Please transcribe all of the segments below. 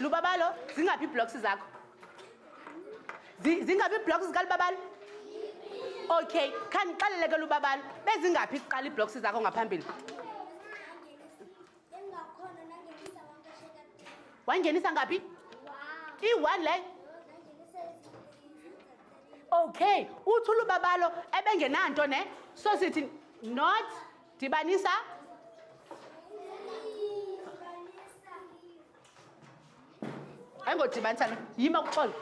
lubabalo zingaphi iiblocks zakho zingaphi iiblocks zikalubabalo okay khandixelele ke lubabalo bezingaphi kuqala iiblocks zakho ngaphambili wangenisa ngaphi i-one leyo okay uthi ulubabalo ebengenanto ne so sithi not dibanisa ayingodibanisa no yima kuxolo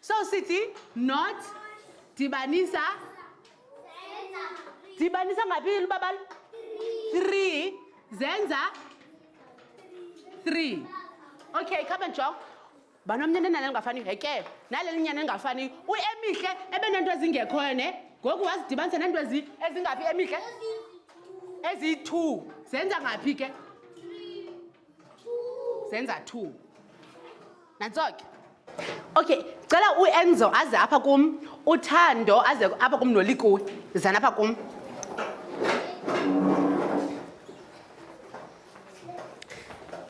so sithi not dibanisa dibanisa ngaphi lubabalo three zenza three okay come and jong banomnyana enalo lingafaniyo heke nale linyana elingafaniyo uemihle ebenento ezingekhoyo ne ngoku wazidibanisa nento ezingaphi emihle eziyi-two zenza ngaphi ke zenza two nantso ke okay cela uenzo aze apha kum uthando aze apha kum nolikuwe zani apha kum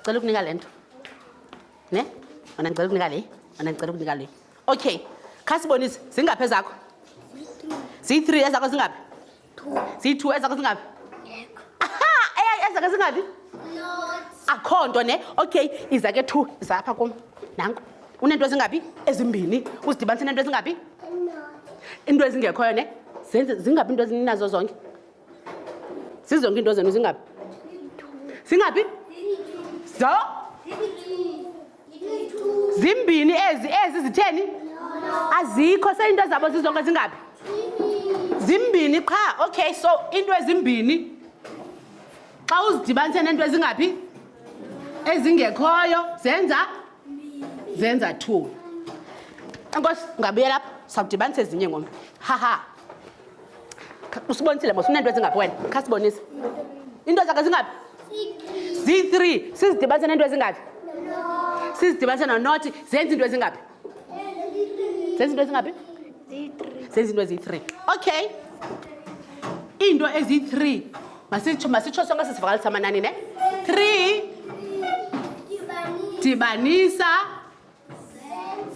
cela ukunika le nto ne ona ndicela ukunika le ona ndicela ukunika le okay khasibonise zingaphi ezakho ziyi-three ezakho zingaphi ziyi-two ezakho zingaphi aha eyayi ezakho zingaphi akho nto ne okay iza ke two izapha kum nanko uneento ezingaphi ezimbini uzidibanise neento ezingaphi into ezingekhoyo ne zenze zingaphi into ezininazo zonke zizonke into zenu zingaphi zingaphi zo zimbini ezi ezi zitheni azikho seyinto zabo zizonke zingaphi zimbini qha okay so into ezimbini xa uzidibanise nento ezingaphi ezingekhoyo zenza zenza two enkosi ngabuyela apha sawudibanisa ezinye ngomntu haha usibonisile mos uneento ezingaphi wena khasibonise into zakhe zingaphi zi-three sizidibanise neento ezingaphi sizidibanise nonothi zenza into ezingaphi zenza into ezingaphi zenza into eziyi-three okay iinto eziyi-three masitsho masitsho sonke sisivakalisa amanani ne three dibanisa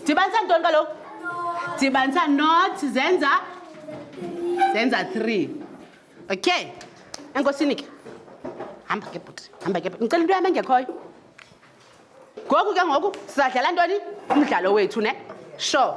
dibanisa ntoni kaloku dibanisa not zenza zenza three okay enkosini ke hamba ke bhuti hamba ke bhuti ndicela into yam engekhoyo ngoku ke ngoku sizadlala ntoni umdlalo wethu ne sure